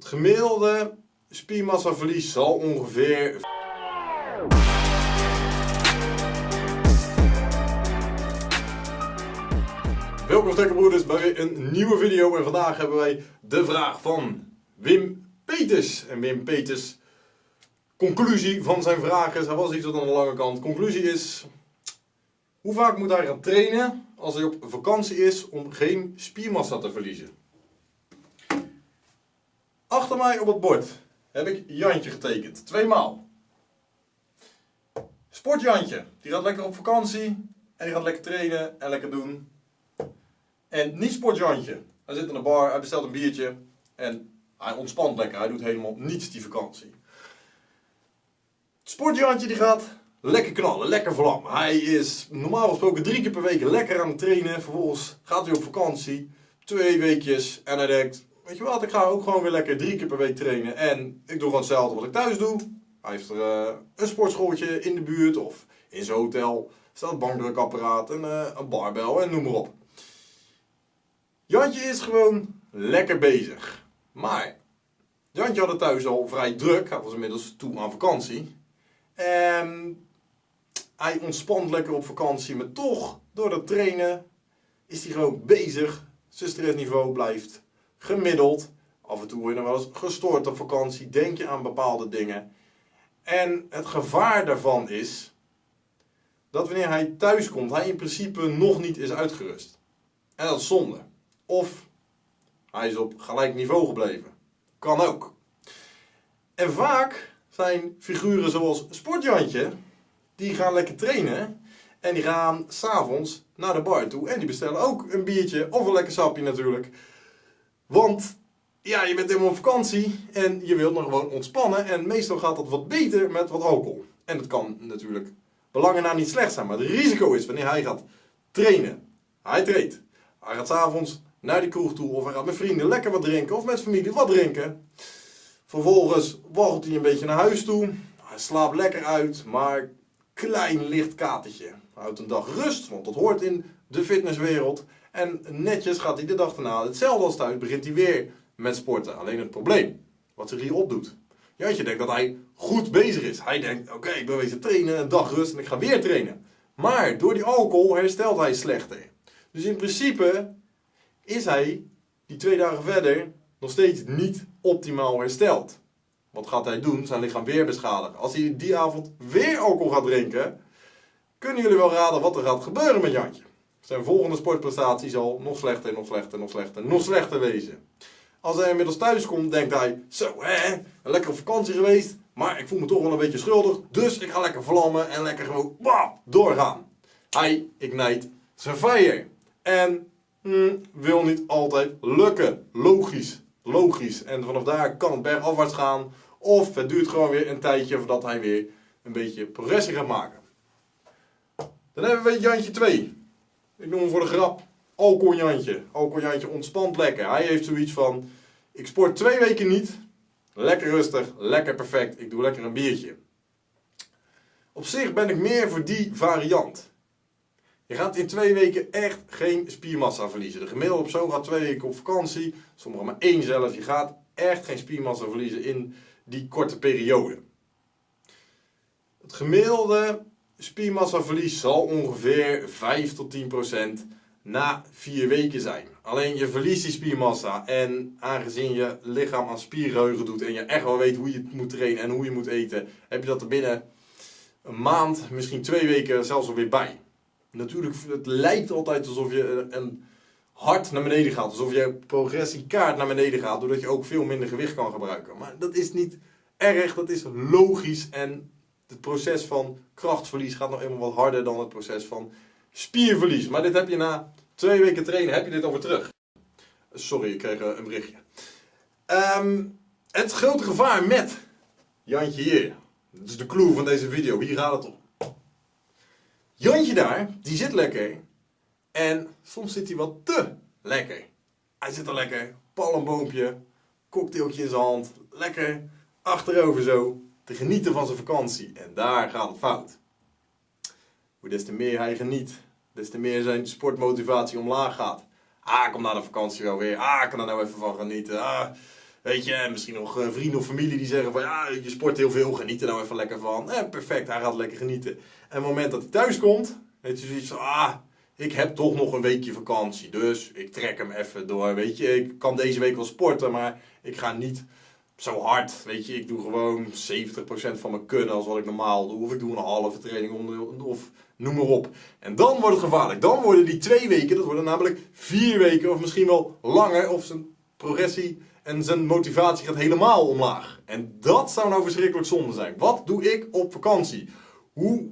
Het gemiddelde spiermassaverlies zal ongeveer... Welkom Stekkerbroeders bij weer een nieuwe video en vandaag hebben wij de vraag van Wim Peters. En Wim Peters, conclusie van zijn vraag is, hij was iets wat aan de lange kant. Conclusie is, hoe vaak moet hij gaan trainen als hij op vakantie is om geen spiermassa te verliezen? Achter mij op het bord heb ik Jantje getekend. Tweemaal. Sportjantje. Die gaat lekker op vakantie. En die gaat lekker trainen en lekker doen. En niet sportjantje. Hij zit in de bar, hij bestelt een biertje. En hij ontspant lekker. Hij doet helemaal niets die vakantie. Sportjantje die gaat lekker knallen, lekker vlammen. Hij is normaal gesproken drie keer per week lekker aan het trainen. Vervolgens gaat hij op vakantie. Twee weekjes. En hij denkt, weet je wat, ik ga ook gewoon weer lekker drie keer per week trainen. En ik doe gewoon hetzelfde wat ik thuis doe. Hij heeft er uh, een sportschooltje in de buurt of in zijn hotel. staat een bankdrukapparaat, en, uh, een barbel en noem maar op. Jantje is gewoon lekker bezig. Maar Jantje had het thuis al vrij druk. Hij was inmiddels toe aan vakantie. En hij ontspant lekker op vakantie. Maar toch, door dat trainen, is hij gewoon bezig. Zijn stressniveau blijft gemiddeld. Af en toe word je nog wel eens gestoord op vakantie. Denk je aan bepaalde dingen. En het gevaar daarvan is dat wanneer hij thuis komt, hij in principe nog niet is uitgerust. En dat is zonde. Of hij is op gelijk niveau gebleven. Kan ook. En vaak zijn figuren zoals Sportjantje, die gaan lekker trainen. En die gaan s'avonds naar de bar toe. En die bestellen ook een biertje of een lekker sapje natuurlijk. Want ja, je bent helemaal op vakantie en je wilt nog gewoon ontspannen. En meestal gaat dat wat beter met wat alcohol. En dat kan natuurlijk belangen na niet slecht zijn. Maar het risico is wanneer hij gaat trainen. Hij treedt. Hij gaat s'avonds naar die kroeg toe of hij gaat met vrienden lekker wat drinken of met familie wat drinken. Vervolgens wacht hij een beetje naar huis toe. Hij slaapt lekker uit, maar klein licht katertje. Houdt een dag rust, want dat hoort in de fitnesswereld. En netjes gaat hij de dag daarna, hetzelfde als thuis, begint hij weer met sporten. Alleen het probleem, wat zich hier opdoet. Jantje denkt dat hij goed bezig is. Hij denkt, oké, ik ben bezig trainen, een dag rust en ik ga weer trainen. Maar door die alcohol herstelt hij slechter. Dus in principe is hij die twee dagen verder nog steeds niet optimaal hersteld. Wat gaat hij doen? Zijn lichaam weer beschadigen. Als hij die avond weer alcohol gaat drinken, kunnen jullie wel raden wat er gaat gebeuren met Jantje. Zijn volgende sportprestatie zal nog slechter, nog slechter, nog slechter, nog slechter wezen. Als hij inmiddels thuis komt, denkt hij, zo hè, een lekkere vakantie geweest, maar ik voel me toch wel een beetje schuldig, dus ik ga lekker vlammen en lekker gewoon wow, doorgaan. Hij ignite zijn fire. En hmm, wil niet altijd lukken. Logisch, logisch. En vanaf daar kan het bergafwaarts gaan, of het duurt gewoon weer een tijdje voordat hij weer een beetje progressie gaat maken. Dan hebben we Jantje 2. Ik noem hem voor de grap Alkonjantje. Alkonjantje ontspant lekker. Hij heeft zoiets van, ik sport twee weken niet. Lekker rustig, lekker perfect. Ik doe lekker een biertje. Op zich ben ik meer voor die variant. Je gaat in twee weken echt geen spiermassa verliezen. De gemiddelde persoon gaat twee weken op vakantie. Sommigen maar één zelf. Je gaat echt geen spiermassa verliezen in die korte periode. Het gemiddelde spiermassaverlies zal ongeveer 5 tot 10 procent na 4 weken zijn. Alleen je verliest die spiermassa en aangezien je lichaam aan spiergeheugen doet en je echt wel weet hoe je moet trainen en hoe je moet eten, heb je dat er binnen een maand, misschien twee weken zelfs alweer bij. Natuurlijk, het lijkt altijd alsof je een hard naar beneden gaat, alsof je progressiekaart naar beneden gaat, doordat je ook veel minder gewicht kan gebruiken. Maar dat is niet erg, dat is logisch en het proces van krachtverlies gaat nog eenmaal wat harder dan het proces van spierverlies. Maar dit heb je na twee weken trainen, heb je dit over terug. Sorry, ik kreeg een berichtje. Ehm, het grote gevaar met Jantje hier. Dat is de clue van deze video, hier gaat het om. Jantje daar, die zit lekker. En soms zit hij wat te lekker. Hij zit er lekker, palmboompje, cocktailtje in zijn hand, lekker achterover zo te genieten van zijn vakantie. En daar gaat het fout. Hoe des te meer hij geniet, des te meer zijn sportmotivatie omlaag gaat. Ah, kom na de vakantie wel weer. Ah, ik kan er nou even van genieten. Ah, Weet je, en misschien nog eh, vrienden of familie die zeggen van ja, je sport heel veel, geniet er nou even lekker van. Eh, perfect, hij gaat lekker genieten. En op het moment dat hij thuis komt, weet je zoiets van, ah, ik heb toch nog een weekje vakantie. Dus ik trek hem even door. Weet je, ik kan deze week wel sporten, maar ik ga niet zo hard. Weet je, ik doe gewoon 70% van mijn kunnen als wat ik normaal doe. Of ik doe een halve training of noem maar op. En dan wordt het gevaarlijk. Dan worden die twee weken, dat worden namelijk vier weken of misschien wel langer. Of zijn progressie en zijn motivatie gaat helemaal omlaag. En dat zou nou verschrikkelijk zonde zijn. Wat doe ik op vakantie? Hoe,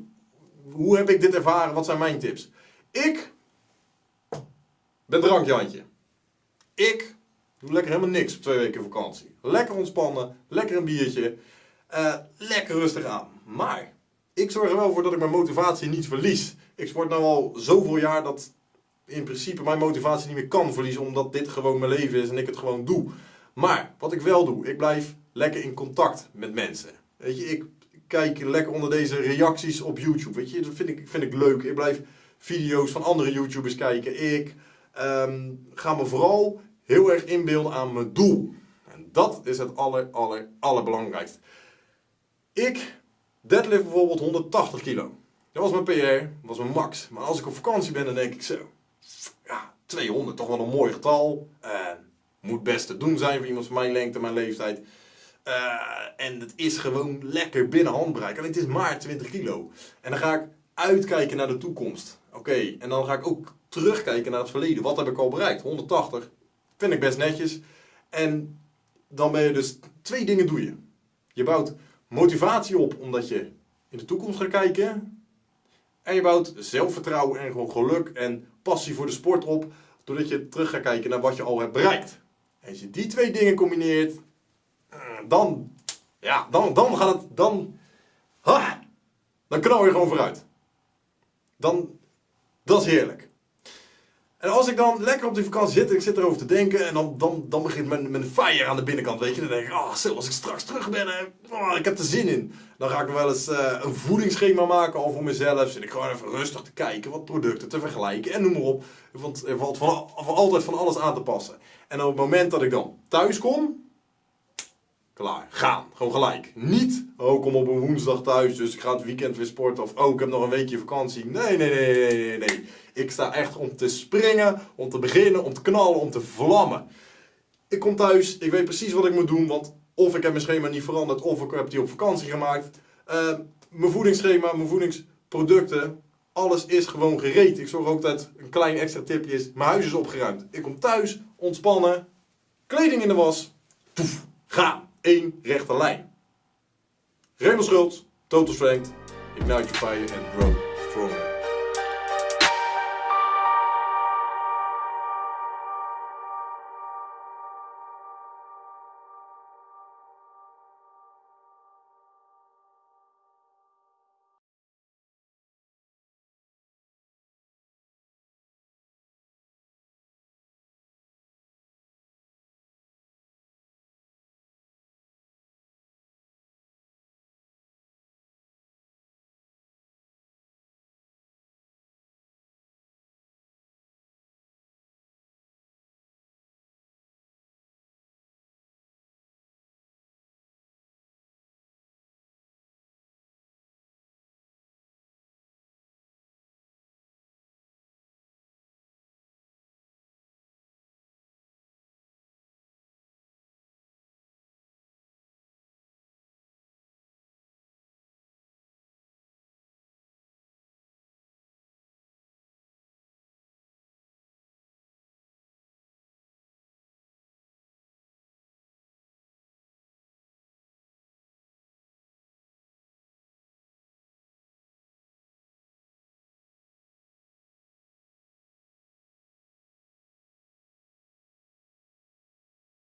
hoe heb ik dit ervaren? Wat zijn mijn tips? Ik ben drankjantje. Ik doe lekker helemaal niks op twee weken vakantie. Lekker ontspannen, lekker een biertje, uh, lekker rustig aan. Maar ik zorg er wel voor dat ik mijn motivatie niet verlies. Ik sport nu al zoveel jaar dat in principe mijn motivatie niet meer kan verliezen, omdat dit gewoon mijn leven is en ik het gewoon doe. Maar wat ik wel doe, ik blijf lekker in contact met mensen. Weet je, ik kijk lekker onder deze reacties op YouTube. Weet je, dat vind ik, vind ik leuk. Ik blijf video's van andere YouTubers kijken. Ik ehm, ga me vooral heel erg inbeelden aan mijn doel. En dat is het aller, aller, allerbelangrijkste. Ik deadlift bijvoorbeeld 180 kilo. Dat was mijn PR, dat was mijn max. Maar als ik op vakantie ben, dan denk ik zo. Ja, 200, toch wel een mooi getal. Uh, moet best te doen zijn voor iemand van mijn lengte, mijn leeftijd. Uh, en het is gewoon lekker binnen handbereik. Alleen het is maar 20 kilo. En dan ga ik uitkijken naar de toekomst. Oké, en dan ga ik ook terugkijken naar het verleden. Wat heb ik al bereikt? 180. Vind ik best netjes. En dan ben je dus twee dingen doe je. Je bouwt motivatie op omdat je in de toekomst gaat kijken. En je bouwt zelfvertrouwen en gewoon geluk en passie voor de sport op. Doordat je terug gaat kijken naar wat je al hebt bereikt. En als je die twee dingen combineert, eh, dan, ja, dan, dan gaat het, dan, dan knal je gewoon vooruit. Dan, dat is heerlijk. En als ik dan lekker op die vakantie zit, ik zit erover te denken en dan, dan, dan begint mijn, mijn fire aan de binnenkant, weet je. Dan denk ik, zo, als ik straks terug ben, oh, ik heb er zin in. Dan ga ik wel eens uh, een voedingsschema maken al voor mezelf. Zit ik gewoon even rustig te kijken, wat producten te vergelijken en noem maar op. Want er valt van, van altijd van alles aan te passen. En op het moment dat ik dan thuis kom, Klaar. Gaan. Gewoon gelijk. Niet, oh, kom op een woensdag thuis, dus ik ga het weekend weer sporten. Of, oh, ik heb nog een weekje vakantie. Nee, nee, nee, nee, nee, nee. Ik sta echt om te springen, om te beginnen, om te knallen, om te vlammen. Ik kom thuis, ik weet precies wat ik moet doen, want of ik heb mijn schema niet veranderd, of ik heb die op vakantie gemaakt. Uh, mijn voedingsschema, mijn voedingsproducten, alles is gewoon gereed. Ik zorg ook dat een klein extra tipje is, mijn huis is opgeruimd. Ik kom thuis, ontspannen, kleding in de was, poef, gaan één rechte lijn. Raymond Schultz, Total Strength, Ignite Your Fire and Grow.